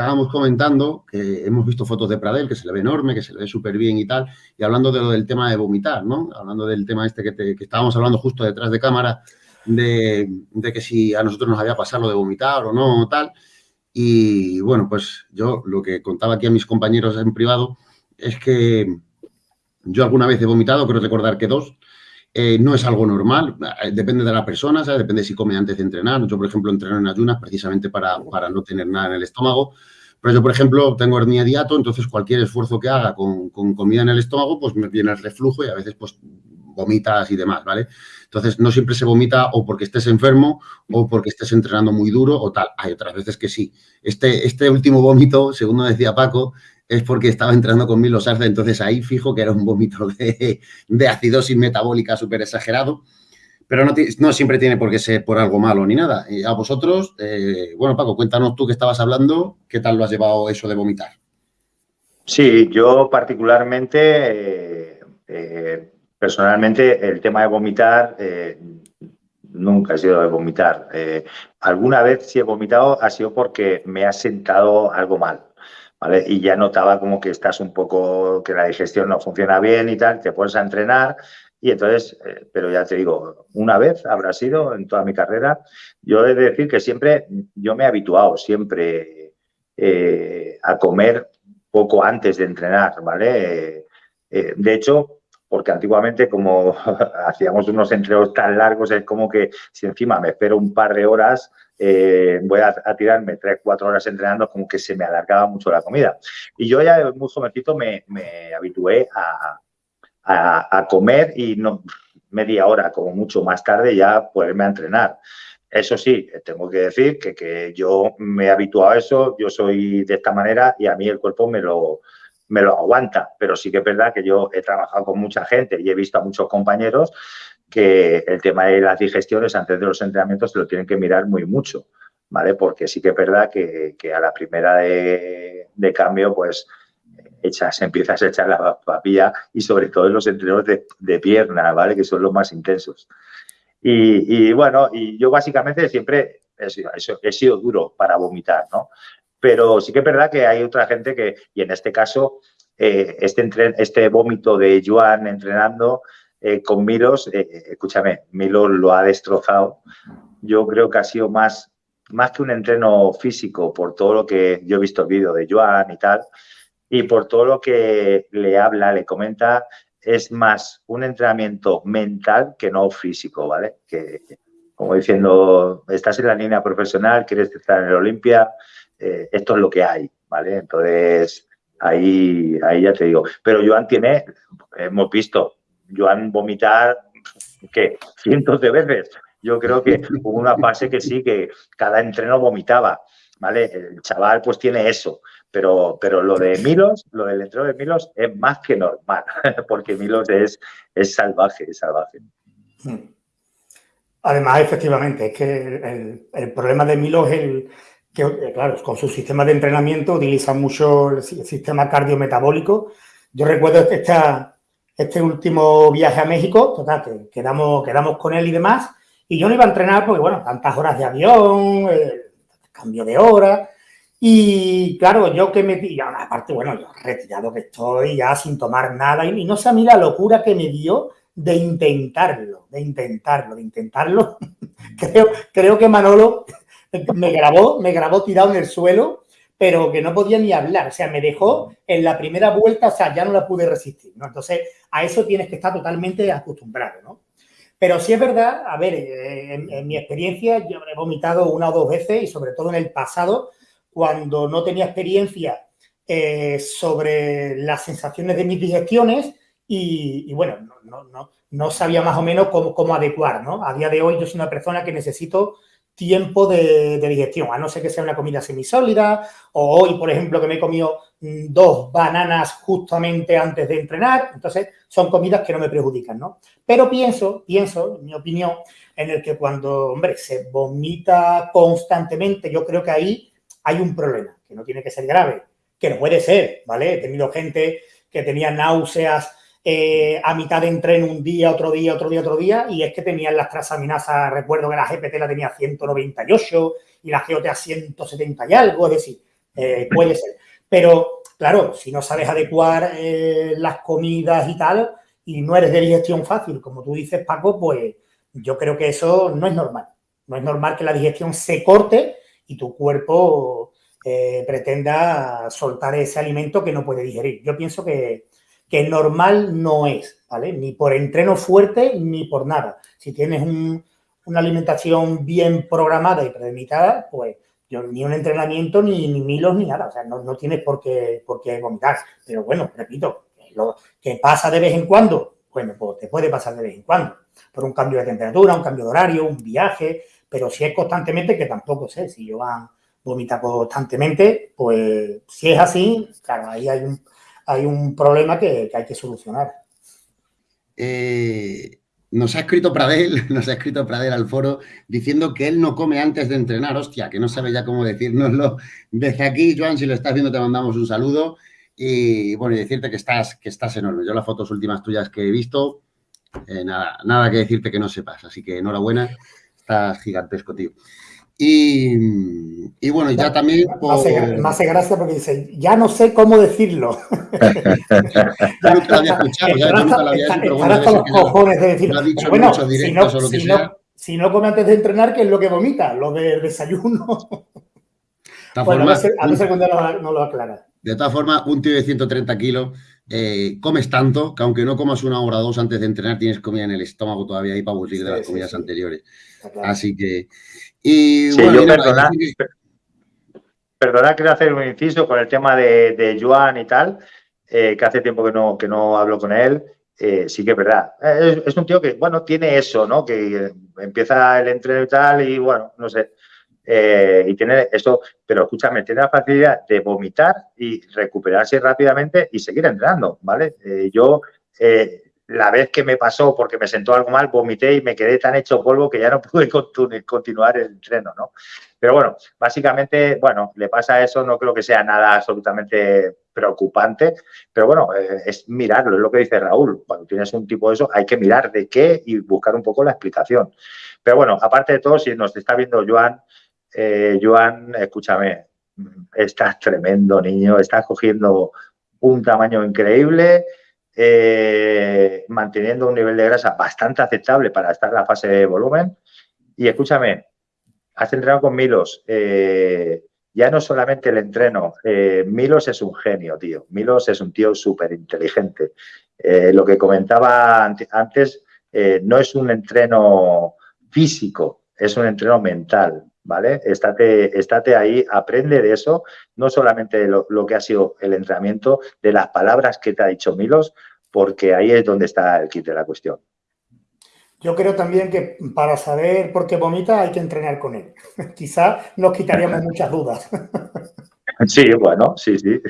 estábamos comentando que hemos visto fotos de Pradel, que se le ve enorme, que se le ve súper bien y tal, y hablando de lo del tema de vomitar, ¿no? Hablando del tema este que, que estábamos hablando justo detrás de cámara, de, de, que si a nosotros nos había pasado lo de vomitar o no, o tal. Y bueno, pues yo lo que contaba aquí a mis compañeros en privado es que yo alguna vez he vomitado, creo recordar que dos, eh, no es algo normal, eh, depende de la persona, ¿sabes? depende si come antes de entrenar. Yo, por ejemplo, entreno en ayunas precisamente para, para no tener nada en el estómago. Pero yo, por ejemplo, tengo hernia diato, entonces cualquier esfuerzo que haga con, con, comida en el estómago, pues me viene el reflujo y a veces pues vomitas y demás, ¿vale? Entonces, no siempre se vomita o porque estés enfermo o porque estés entrenando muy duro o tal. Hay otras veces que sí. Este, este último vómito, según decía Paco, es porque estaba entrando con Milos Arce, entonces ahí fijo que era un vómito de, acidosis metabólica súper exagerado, pero no, siempre tiene por qué ser por algo malo ni nada. Y a vosotros, eh, bueno, Paco, cuéntanos tú que estabas hablando, ¿qué tal lo has llevado eso de vomitar? Sí, yo particularmente, eh, eh, personalmente, el tema de vomitar eh, nunca ha sido de vomitar. Eh, alguna vez si he vomitado ha sido porque me ha sentado algo mal. ¿Vale? Y ya notaba como que estás un poco, que la digestión no funciona bien y tal, te pones a entrenar y entonces, eh, pero ya te digo, una vez habrá sido en toda mi carrera, yo he de decir que siempre, yo me he habituado siempre eh, a comer poco antes de entrenar, ¿vale? Eh, de hecho, porque antiguamente como hacíamos unos entrenos tan largos, es como que si encima me espero un par de horas, eh, voy a, tirarme tres, cuatro horas entrenando, como que se me alargaba mucho la comida. Y yo ya muy jovencito me, me habitué a, a, a, comer y no media hora, como mucho más tarde, ya poderme a entrenar. Eso sí, tengo que decir que, que yo me he habituado a eso, yo soy de esta manera y a mí el cuerpo me lo, me lo aguanta, pero sí que es verdad que yo he trabajado con mucha gente y he visto a muchos compañeros que el tema de las digestiones antes de los entrenamientos se lo tienen que mirar muy mucho, ¿vale? Porque sí que es verdad que, que a la primera de, de, cambio, pues echas, empiezas a echar la papilla y sobre todo en los entrenos de, de pierna, ¿vale? Que son los más intensos. Y, y, bueno, y yo básicamente siempre he sido, he sido duro para vomitar, ¿no? Pero sí que es verdad que hay otra gente que, y en este caso, eh, este, entre, este vómito de Joan entrenando eh, con Milos, eh, escúchame, Milos lo ha destrozado. Yo creo que ha sido más, más que un entreno físico, por todo lo que yo he visto el vídeo de Joan y tal, y por todo lo que le habla, le comenta, es más un entrenamiento mental que no físico, ¿vale? Que, como diciendo, estás en la línea profesional, quieres estar en el Olimpia, eh, esto es lo que hay, ¿vale? Entonces, ahí, ahí ya te digo. Pero Joan tiene, hemos visto, Joan vomitar, ¿qué? Cientos de veces. Yo creo que hubo una fase que sí, que cada entreno vomitaba, ¿vale? El chaval pues tiene eso, pero, pero lo de Milos, lo del entreno de Milos es más que normal, porque Milos es, es salvaje, es salvaje. Además, efectivamente, es que el, problema de Milos es el, que, eh, claro, con su sistema de entrenamiento utilizan mucho el sistema cardiometabólico. Yo recuerdo esta, este último viaje a México, total, que quedamos, quedamos con él y demás, y yo no iba a entrenar porque, bueno, tantas horas de avión, eh, cambio de hora, y claro, yo que me... Y aparte, bueno, yo retirado que estoy ya sin tomar nada, y, y no sé a mí la locura que me dio de intentarlo, de intentarlo, de intentarlo. creo, creo que Manolo me grabó, me grabó tirado en el suelo, pero que no podía ni hablar. O sea, me dejó en la primera vuelta, o sea, ya no la pude resistir, ¿no? Entonces, a eso tienes que estar totalmente acostumbrado, ¿no? Pero sí es verdad, a ver, eh, en, mi experiencia yo he vomitado una o dos veces y sobre todo en el pasado, cuando no tenía experiencia eh, sobre las sensaciones de mis digestiones y, bueno, no, no, no, no, sabía más o menos cómo, cómo adecuar, ¿no? A día de hoy yo soy una persona que necesito tiempo de, digestión, a no ser que sea una comida semisólida, o hoy, por ejemplo, que me he comido mm, dos bananas justamente antes de entrenar, entonces son comidas que no me perjudican, ¿no? Pero pienso, pienso, en mi opinión, en el que cuando, hombre, se vomita constantemente, yo creo que ahí hay un problema, que no tiene que ser grave, que no puede ser, ¿vale? He tenido gente que tenía náuseas eh, a mitad de entreno un día, otro día, otro día, otro día, y es que tenían las trasaminasas, recuerdo que la GPT la tenía 198 y la GOT a 170 y algo, es decir, eh, puede ser. Pero, claro, si no sabes adecuar eh, las comidas y tal, y no eres de digestión fácil, como tú dices, Paco, pues yo creo que eso no es normal. No es normal que la digestión se corte y tu cuerpo pretenda soltar ese alimento que no puede digerir. Yo pienso que, que normal no es, ¿vale? Ni por entreno fuerte ni por nada. Si tienes una alimentación bien programada y premeditada, pues ni un entrenamiento, ni, milos, ni nada. O sea, no, tienes por qué, vomitar. Pero bueno, repito, lo que pasa de vez en cuando, bueno, pues te puede pasar de vez en cuando. Por un cambio de temperatura, un cambio de horario, un viaje. Pero si es constantemente, que tampoco sé, si Joan vomita constantemente, pues si es así, claro, ahí hay un, hay un problema que, hay que solucionar. Eh, nos ha escrito Pradel, nos ha escrito Pradel al foro diciendo que él no come antes de entrenar. Hostia, que no sabe ya cómo decírnoslo. Desde aquí, Joan, si lo estás viendo, te mandamos un saludo. Y bueno, y decirte que estás, que estás enorme. Yo las fotos últimas tuyas que he visto, eh, nada, nada que decirte que no sepas. Así que enhorabuena, estás gigantesco, tío. Y, bueno, ya también... Me, hace, gracia porque dice, ya no sé cómo decirlo. yo nunca lo había escuchado, ya, yo nunca lo había dicho, pero los cojones de decirlo. bueno, si no, o lo que si, no, si no come antes de entrenar, ¿qué es lo que vomita? Lo del desayuno. bueno, a veces, a veces cuando no lo aclara. De todas formas, un tío de 130 kilos, eh, comes tanto que aunque no comas una hora o dos antes de entrenar, tienes comida en el estómago todavía ahí para aburrir de las comidas anteriores. Así que... Y, sí, yo perdona, perdona, quiero hacer un inciso con el tema de, de Joan y tal, eh, que hace tiempo que no, que no hablo con él. Eh, sí que es verdad. Es, un tío que, bueno, tiene eso, ¿no? Que empieza el entreno y tal y, bueno, no sé. Eh, y tiene eso, pero escúchame, tiene la facilidad de vomitar y recuperarse rápidamente y seguir entrenando, ¿vale? yo la vez que me pasó porque me sentó algo mal, vomité y me quedé tan hecho polvo que ya no pude continuar el entreno, ¿no? Pero bueno, básicamente, bueno, le pasa eso, no creo que sea nada absolutamente preocupante, pero bueno, eh, es mirarlo, es lo que dice Raúl, cuando tienes un tipo de eso hay que mirar de qué y buscar un poco la explicación. Pero bueno, aparte de todo, si nos está viendo Joan, eh, Joan, escúchame, estás tremendo, niño, estás cogiendo un tamaño increíble, eh, manteniendo un nivel de grasa bastante aceptable para estar en la fase de volumen. Y escúchame, has entrenado con Milos. Eh, ya no solamente el entreno, eh, Milos es un genio, tío. Milos es un tío súper inteligente. lo que comentaba antes, no es un entreno físico, es un entreno mental. ¿Vale? Estate, estate ahí, aprende de eso, no solamente lo, lo, que ha sido el entrenamiento, de las palabras que te ha dicho Milos, porque ahí es donde está el kit de la cuestión. Yo creo también que para saber por qué vomita hay que entrenar con él. Quizá nos quitaríamos muchas dudas. Sí, bueno, sí, sí.